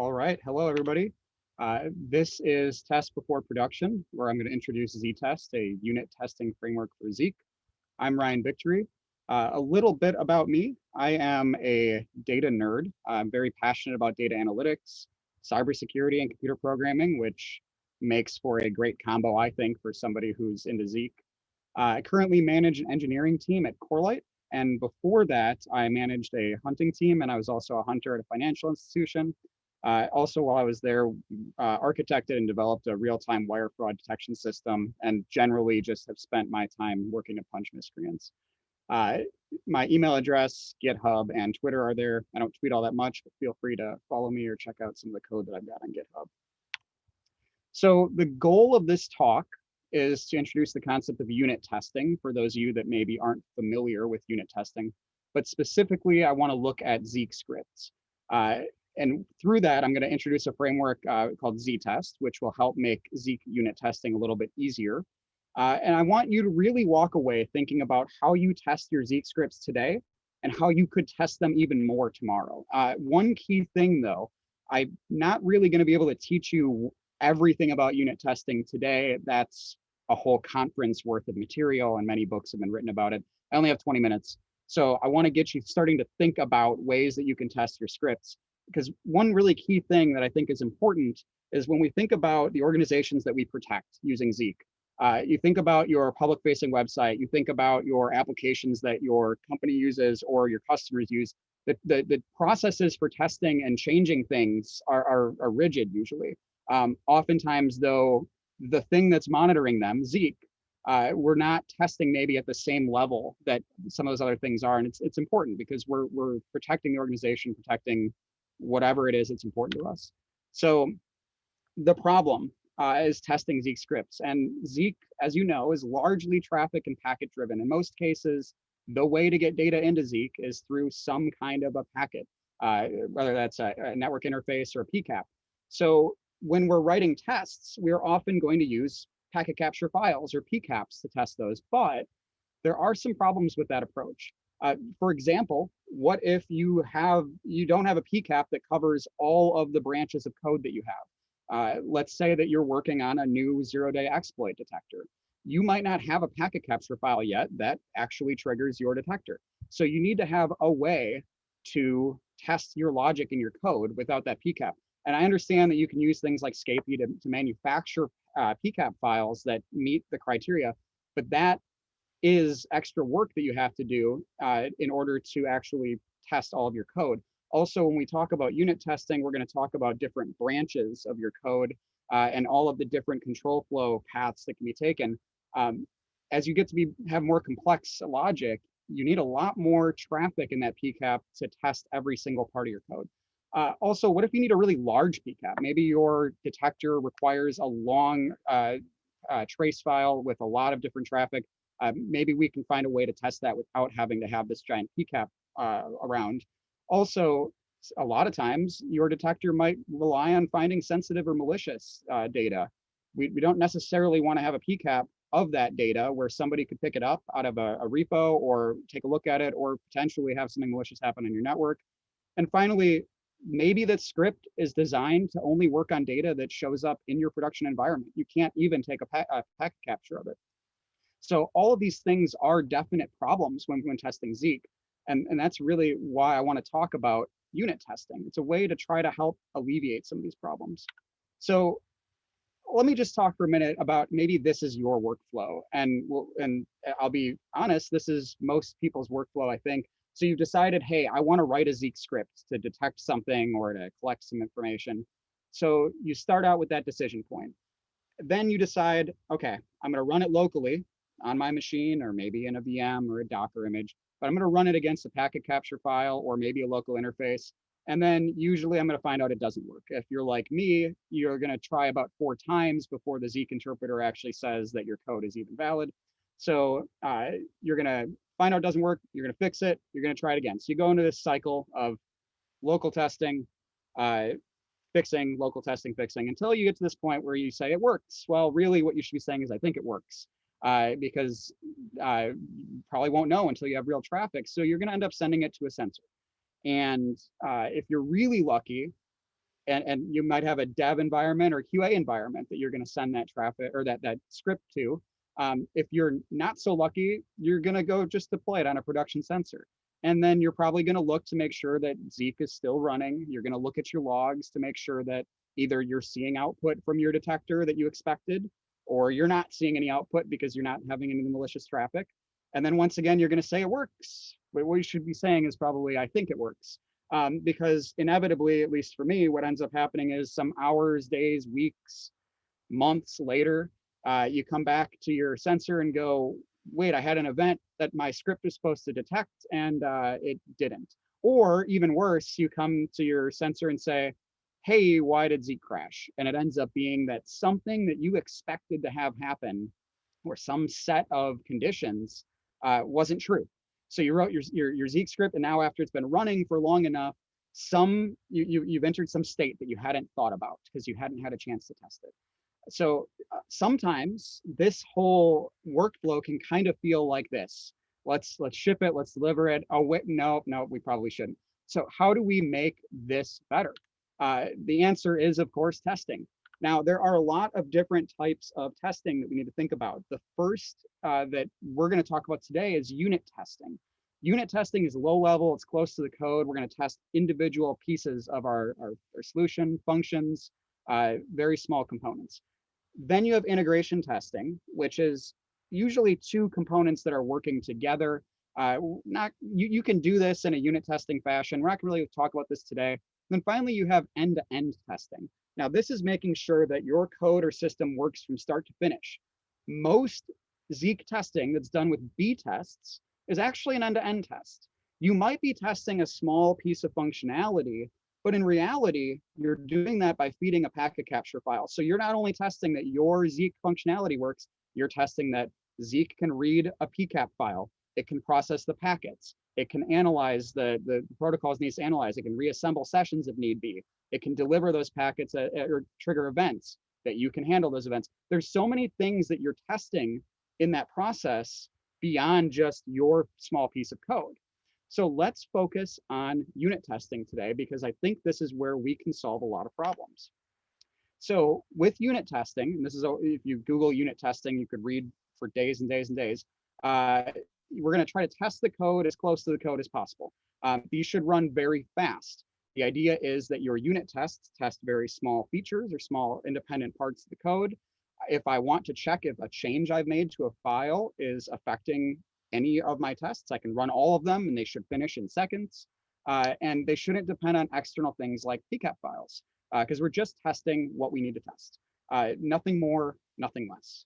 All right, hello everybody. Uh, this is Test Before Production, where I'm going to introduce Z-Test, a unit testing framework for Zeek. I'm Ryan Victory. Uh, a little bit about me. I am a data nerd. I'm very passionate about data analytics, cybersecurity, and computer programming, which makes for a great combo, I think, for somebody who's into Zeek. Uh, I currently manage an engineering team at Corelight, and before that, I managed a hunting team, and I was also a hunter at a financial institution. Uh, also, while I was there, uh, architected and developed a real-time wire fraud detection system, and generally just have spent my time working to punch miscreants. Uh, my email address, GitHub, and Twitter are there. I don't tweet all that much, but feel free to follow me or check out some of the code that I've got on GitHub. So the goal of this talk is to introduce the concept of unit testing for those of you that maybe aren't familiar with unit testing. But specifically, I want to look at Zeek scripts. Uh, and through that, I'm going to introduce a framework uh, called Z-Test, which will help make Zeek unit testing a little bit easier. Uh, and I want you to really walk away thinking about how you test your Zeek scripts today and how you could test them even more tomorrow. Uh, one key thing though, I'm not really going to be able to teach you everything about unit testing today. That's a whole conference worth of material and many books have been written about it. I only have 20 minutes. So I want to get you starting to think about ways that you can test your scripts. Because one really key thing that I think is important is when we think about the organizations that we protect using Zeek, uh, you think about your public facing website, you think about your applications that your company uses or your customers use, the, the, the processes for testing and changing things are, are, are rigid usually. Um, oftentimes though, the thing that's monitoring them, Zeek, uh, we're not testing maybe at the same level that some of those other things are. And it's, it's important because we're, we're protecting the organization, protecting whatever it is that's important to us. So the problem uh, is testing Zeek scripts. And Zeek, as you know, is largely traffic and packet driven. In most cases, the way to get data into Zeek is through some kind of a packet, uh, whether that's a, a network interface or a PCAP. So when we're writing tests, we're often going to use packet capture files or PCAPs to test those, but there are some problems with that approach. Uh, for example, what if you have you don't have a PCAP that covers all of the branches of code that you have? Uh, let's say that you're working on a new zero-day exploit detector. You might not have a packet capture file yet that actually triggers your detector. So you need to have a way to test your logic in your code without that PCAP. And I understand that you can use things like Scapy to, to manufacture uh, PCAP files that meet the criteria, but that is extra work that you have to do uh, in order to actually test all of your code. Also, when we talk about unit testing, we're going to talk about different branches of your code uh, and all of the different control flow paths that can be taken. Um, as you get to be have more complex logic, you need a lot more traffic in that PCAP to test every single part of your code. Uh, also, what if you need a really large PCAP? Maybe your detector requires a long uh, uh, trace file with a lot of different traffic. Uh, maybe we can find a way to test that without having to have this giant PCAP uh, around. Also, a lot of times your detector might rely on finding sensitive or malicious uh, data. We, we don't necessarily want to have a PCAP of that data where somebody could pick it up out of a, a repo or take a look at it or potentially have something malicious happen on your network. And finally, maybe that script is designed to only work on data that shows up in your production environment. You can't even take a, pa a packet capture of it. So all of these things are definite problems when, when testing Zeek. And, and that's really why I want to talk about unit testing. It's a way to try to help alleviate some of these problems. So let me just talk for a minute about maybe this is your workflow. And, we'll, and eh, I'll be honest, this is most people's workflow, I think. So you've decided, hey, I want to write a Zeek script to detect something or to collect some information. So you start out with that decision point. Then you decide, okay, I'm going to run it locally on my machine or maybe in a VM or a Docker image, but I'm going to run it against a packet capture file or maybe a local interface. And then usually I'm going to find out it doesn't work. If you're like me, you're going to try about four times before the Zeek interpreter actually says that your code is even valid. So uh, you're going to find out it doesn't work, you're going to fix it, you're going to try it again. So you go into this cycle of local testing, uh, fixing, local testing, fixing, until you get to this point where you say it works. Well, really what you should be saying is, I think it works. Uh, because uh, probably won't know until you have real traffic. So you're going to end up sending it to a sensor. And uh, if you're really lucky, and, and you might have a dev environment or QA environment that you're going to send that traffic or that, that script to. Um, if you're not so lucky, you're going to go just deploy it on a production sensor. And then you're probably going to look to make sure that Zeek is still running. You're going to look at your logs to make sure that either you're seeing output from your detector that you expected, or you're not seeing any output because you're not having any malicious traffic. And then once again, you're going to say it works. But what you should be saying is probably, I think it works um, because inevitably, at least for me, what ends up happening is some hours, days, weeks, months later, uh, you come back to your sensor and go, wait, I had an event that my script was supposed to detect and uh, it didn't. Or even worse, you come to your sensor and say, hey, why did Zeek crash? And it ends up being that something that you expected to have happen or some set of conditions uh, wasn't true. So you wrote your, your, your Zeek script and now after it's been running for long enough, some you, you, you've entered some state that you hadn't thought about because you hadn't had a chance to test it. So uh, sometimes this whole workflow can kind of feel like this. Let's let's ship it, let's deliver it. Oh wait, no, no, we probably shouldn't. So how do we make this better? Uh, the answer is, of course, testing. Now, there are a lot of different types of testing that we need to think about. The first uh, that we're going to talk about today is unit testing. Unit testing is low level, it's close to the code. We're going to test individual pieces of our, our, our solution, functions, uh, very small components. Then you have integration testing, which is usually two components that are working together. Uh, not you, you can do this in a unit testing fashion. We're not going to really talk about this today. Then finally, you have end-to-end -end testing. Now, this is making sure that your code or system works from start to finish. Most Zeek testing that's done with B tests is actually an end-to-end -end test. You might be testing a small piece of functionality, but in reality, you're doing that by feeding a packet capture file. So you're not only testing that your Zeek functionality works, you're testing that Zeek can read a PCAP file. It can process the packets. It can analyze the, the protocols needs to analyze. It can reassemble sessions if need be. It can deliver those packets at, at, or trigger events that you can handle those events. There's so many things that you're testing in that process beyond just your small piece of code. So let's focus on unit testing today because I think this is where we can solve a lot of problems. So with unit testing, and this is if you Google unit testing, you could read for days and days and days. Uh, we're going to try to test the code as close to the code as possible. Um, these should run very fast. The idea is that your unit tests test very small features or small independent parts of the code. If I want to check if a change I've made to a file is affecting any of my tests, I can run all of them and they should finish in seconds. Uh, and they shouldn't depend on external things like PCAP files because uh, we're just testing what we need to test. Uh, nothing more, nothing less.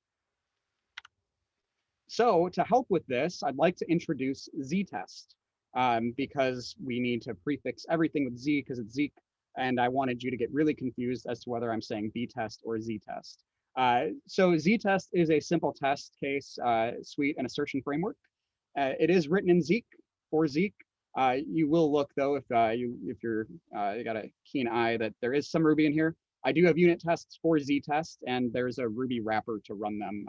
So to help with this, I'd like to introduce Z-test um, because we need to prefix everything with Z because it's Zeek. And I wanted you to get really confused as to whether I'm saying B-test or Z-test. Uh, so Z-test is a simple test case uh, suite and assertion framework. Uh, it is written in Zeek for Zeek. Uh, you will look though if uh, you if you're uh, you got a keen eye that there is some Ruby in here. I do have unit tests for Z-test, and there's a Ruby wrapper to run them.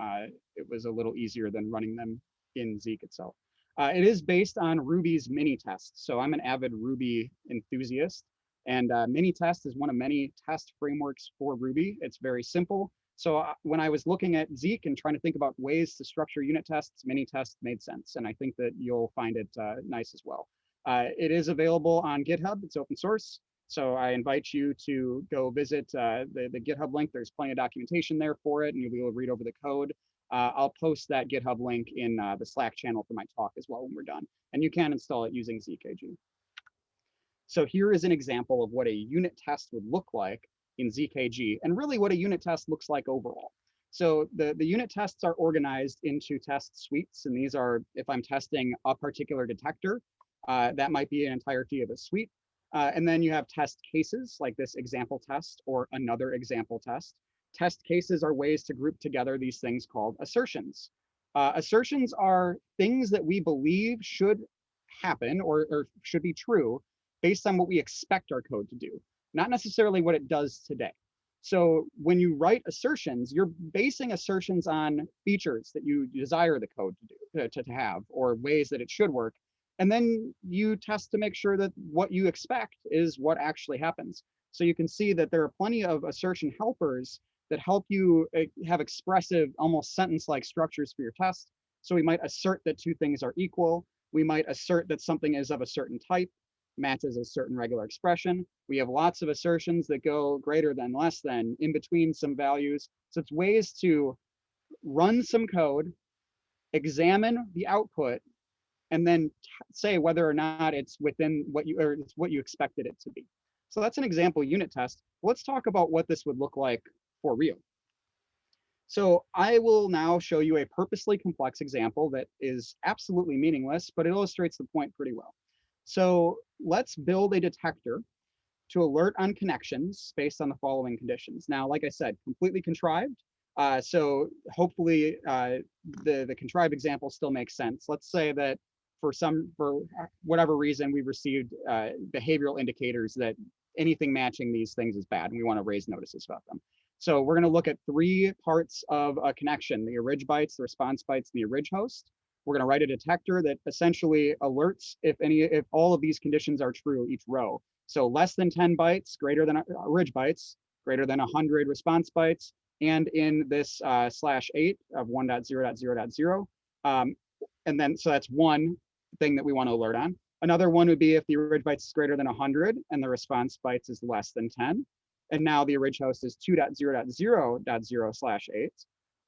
it was a little easier than running them in Zeek itself. Uh, it is based on Ruby's Minitest. So I'm an avid Ruby enthusiast and uh, Minitest is one of many test frameworks for Ruby. It's very simple. So uh, when I was looking at Zeek and trying to think about ways to structure unit tests, mini Minitest made sense. And I think that you'll find it uh, nice as well. Uh, it is available on GitHub, it's open source. So I invite you to go visit uh, the, the GitHub link. There's plenty of documentation there for it and you'll be able to read over the code. Uh, I'll post that GitHub link in uh, the Slack channel for my talk as well when we're done. And you can install it using ZKG. So here is an example of what a unit test would look like in ZKG and really what a unit test looks like overall. So the, the unit tests are organized into test suites. And these are, if I'm testing a particular detector, uh, that might be an entirety of a suite. Uh, and then you have test cases like this example test or another example test test cases are ways to group together these things called assertions. Uh, assertions are things that we believe should happen or, or should be true based on what we expect our code to do, not necessarily what it does today. So when you write assertions, you're basing assertions on features that you desire the code to do to, to have or ways that it should work. And then you test to make sure that what you expect is what actually happens. So you can see that there are plenty of assertion helpers that help you eh, have expressive, almost sentence-like structures for your test. So we might assert that two things are equal. We might assert that something is of a certain type, matches a certain regular expression. We have lots of assertions that go greater than, less than, in between some values. So it's ways to run some code, examine the output, and then say whether or not it's within what you or it's what you expected it to be. So that's an example unit test. Let's talk about what this would look like for real. So I will now show you a purposely complex example that is absolutely meaningless, but it illustrates the point pretty well. So let's build a detector to alert on connections based on the following conditions. Now, like I said, completely contrived. Uh, so hopefully uh, the, the contrived example still makes sense. Let's say that for some, for whatever reason, we received uh, behavioral indicators that anything matching these things is bad and we want to raise notices about them. So we're going to look at three parts of a connection, the orig bytes, the response bytes, and the orig host. We're going to write a detector that essentially alerts if any, if all of these conditions are true each row. So less than 10 bytes, greater than orig bytes, greater than 100 response bytes, and in this uh, slash eight of 1.0.0.0. Um, and then, so that's one thing that we want to alert on. Another one would be if the orig bytes is greater than 100 and the response bytes is less than 10. And now the orig host is 2.0.0.0 slash 8.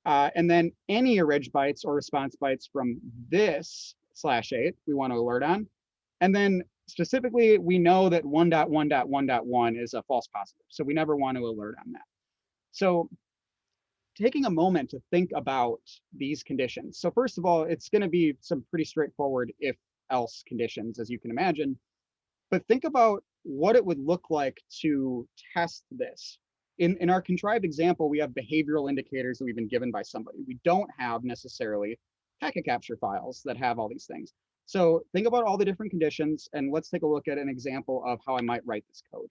Uh, and then any orig bytes or response bytes from this slash 8 we want to alert on. And then specifically, we know that 1.1.1.1 is a false positive. So we never want to alert on that. So taking a moment to think about these conditions. So first of all, it's going to be some pretty straightforward if else conditions, as you can imagine. But think about what it would look like to test this. In, in our contrived example, we have behavioral indicators that we've been given by somebody. We don't have necessarily packet capture files that have all these things. So think about all the different conditions and let's take a look at an example of how I might write this code.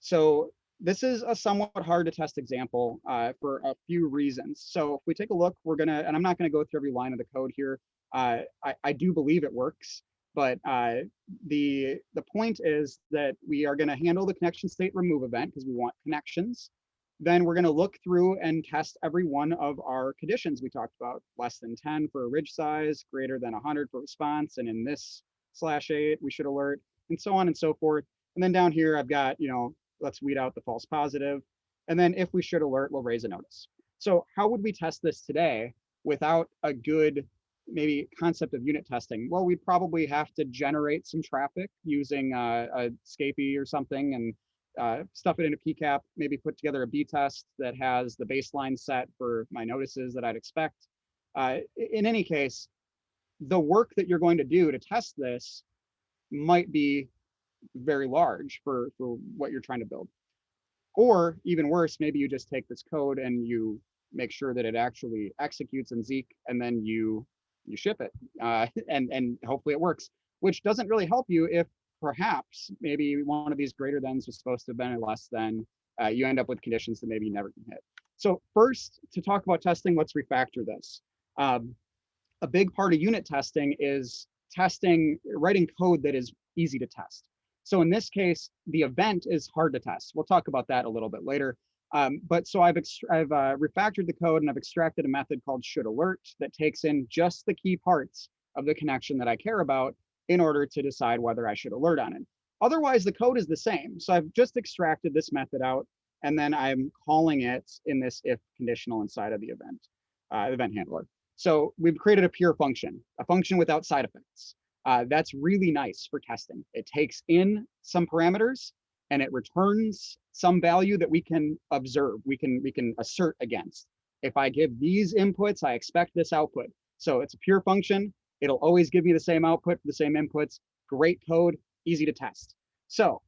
So this is a somewhat hard to test example uh, for a few reasons. So if we take a look, we're gonna, and I'm not gonna go through every line of the code here. Uh, I, I, do believe it works, but uh, the, the point is that we are gonna handle the connection state remove event because we want connections. Then we're gonna look through and test every one of our conditions we talked about, less than 10 for orig size, greater than 100 for response, and in this slash eight, we should alert, and so on and so forth. And then down here, I've got, you know, let's weed out the false positive. And then if we should alert, we'll raise a notice. So how would we test this today without a good maybe concept of unit testing? Well, we'd probably have to generate some traffic using uh, a Scapy or something and uh, stuff it in a PCAP, maybe put together a B-test that has the baseline set for my notices that I'd expect. Uh, in any case, the work that you're going to do to test this might be very large for, for what you're trying to build. Or even worse, maybe you just take this code and you make sure that it actually executes in Zeek and then you you ship it uh, and, and hopefully it works, which doesn't really help you if perhaps maybe one of these greater thans was supposed to have been a less than, uh, you end up with conditions that maybe you never can hit. So first, to talk about testing, let's refactor this. Um, a big part of unit testing is testing, writing code that is easy to test. So in this case, the event is hard to test. We'll talk about that a little bit later. Um, but so I've, I've uh, refactored the code and I've extracted a method called should alert that takes in just the key parts of the connection that I care about in order to decide whether I should alert on it. Otherwise, the code is the same. So I've just extracted this method out and then I'm calling it in this if conditional inside of the event, uh, event handler. So we've created a pure function, a function without side effects. Uh, that's really nice for testing. It takes in some parameters and it returns some value that we can observe, we can, we can assert against. If I give these inputs, I expect this output. So it's a pure function. It'll always give me the same output for the same inputs. Great code, easy to test. So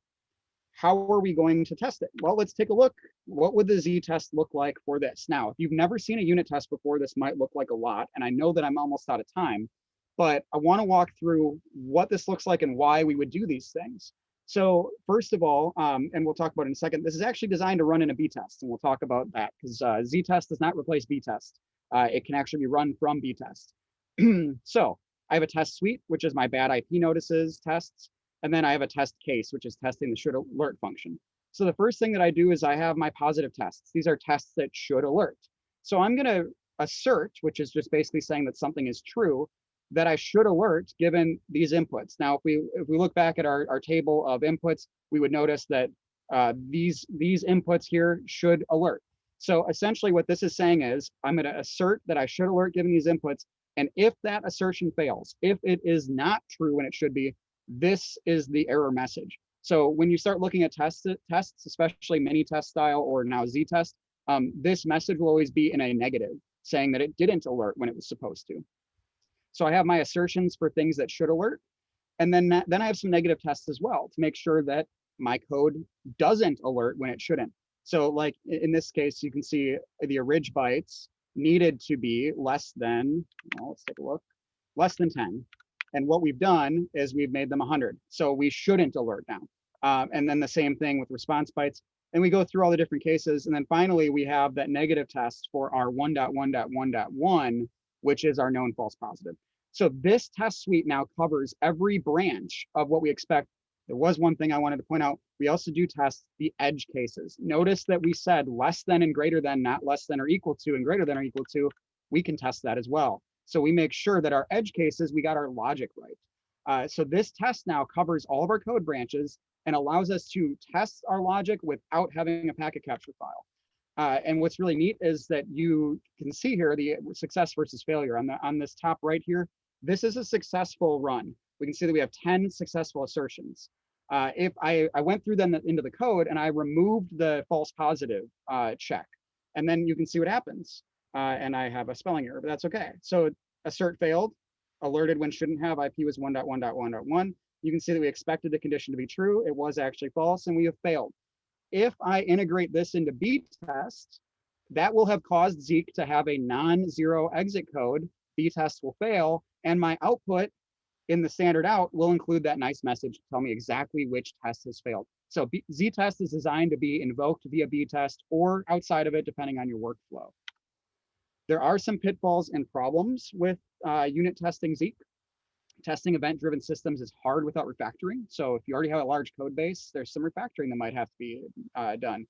how are we going to test it? Well, let's take a look. What would the z-test look like for this? Now, if you've never seen a unit test before, this might look like a lot. And I know that I'm almost out of time but I want to walk through what this looks like and why we would do these things. So first of all, um, and we'll talk about in a second, this is actually designed to run in a b-test, and we'll talk about that because uh, z-test does not replace b-test. Uh, it can actually be run from b-test. so I have a test suite, which is my bad IP notices tests, and then I have a test case, which is testing the should alert function. So the first thing that I do is I have my positive tests. These are tests that should alert. So I'm going to assert, which is just basically saying that something is true, that I should alert given these inputs. Now, if we if we look back at our, our table of inputs, we would notice that uh, these these inputs here should alert. So essentially what this is saying is I'm going to assert that I should alert given these inputs. And if that assertion fails, if it is not true when it should be, this is the error message. So when you start looking at tests, tests, especially Minitest style or now z-test, um, this message will always be in a negative, saying that it didn't alert when it was supposed to. So I have my assertions for things that should alert. And then, then I have some negative tests as well to make sure that my code doesn't alert when it shouldn't. So like in this case, you can see the orig bytes needed to be less than, well, let's take a look, less than 10. And what we've done is we've made them 100. So we shouldn't alert now. Um, and then the same thing with response bytes. And we go through all the different cases. And then finally, we have that negative test for our 1.1.1.1, which is our known false positive. So this test suite now covers every branch of what we expect. There was one thing I wanted to point out. We also do test the edge cases. Notice that we said less than and greater than, not less than or equal to and greater than or equal to. We can test that as well. So we make sure that our edge cases, we got our logic right. Uh, so this test now covers all of our code branches and allows us to test our logic without having a packet capture file. Uh, and what's really neat is that you can see here the success versus failure on the on this top right here. This is a successful run. We can see that we have 10 successful assertions. Uh, if I, I went through them into the code and I removed the false positive uh, check, and then you can see what happens uh, and I have a spelling error, but that's okay. So assert failed, alerted when shouldn't have, IP was 1.1.1.1. You can see that we expected the condition to be true. It was actually false and we have failed. If I integrate this into B test, that will have caused Zeek to have a non-zero exit code. B test will fail and my output in the standard out will include that nice message to tell me exactly which test has failed. So Z test is designed to be invoked via B test or outside of it, depending on your workflow. There are some pitfalls and problems with uh, unit testing Zeek. Testing event-driven systems is hard without refactoring. So if you already have a large code base, there's some refactoring that might have to be uh, done.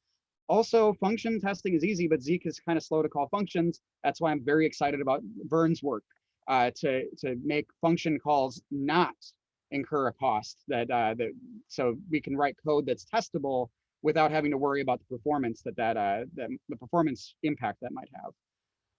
Also, function testing is easy, but Zeek is kind of slow to call functions. That's why I'm very excited about Vern's work uh, to, to make function calls not incur a cost that, uh, that so we can write code that's testable without having to worry about the performance that that, uh, that the performance impact that might have.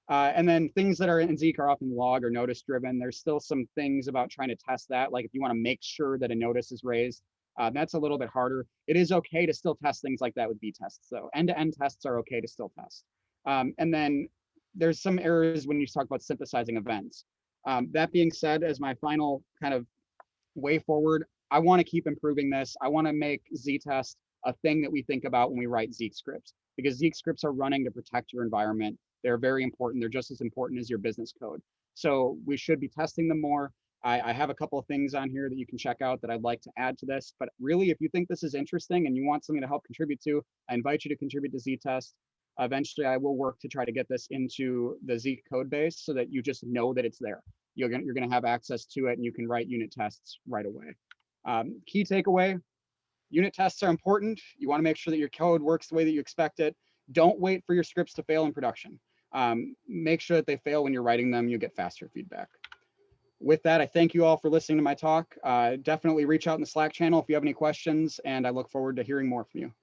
Uh, and then things that are in Zeek are often log or notice driven. There's still some things about trying to test that. Like if you want to make sure that a notice is raised, uh, that's a little bit harder. It is okay to still test things like that with B tests. So end-to-end -end tests are okay to still test. Um, and then there's some errors when you talk about synthesizing events. Um, that being said, as my final kind of way forward, I want to keep improving this. I want to make Z-test a thing that we think about when we write Zeek scripts because Zeek scripts are running to protect your environment they're very important. They're just as important as your business code. So we should be testing them more. I, I, have a couple of things on here that you can check out that I'd like to add to this. But really, if you think this is interesting and you want something to help contribute to, I invite you to contribute to Z-Test. Eventually, I will work to try to get this into the Z code base so that you just know that it's there. You're gonna, you're gonna have access to it and you can write unit tests right away. Um, key takeaway, unit tests are important. You wanna make sure that your code works the way that you expect it. Don't wait for your scripts to fail in production um, make sure that they fail when you're writing them, you'll get faster feedback. With that, I thank you all for listening to my talk. Uh, definitely reach out in the Slack channel if you have any questions, and I look forward to hearing more from you.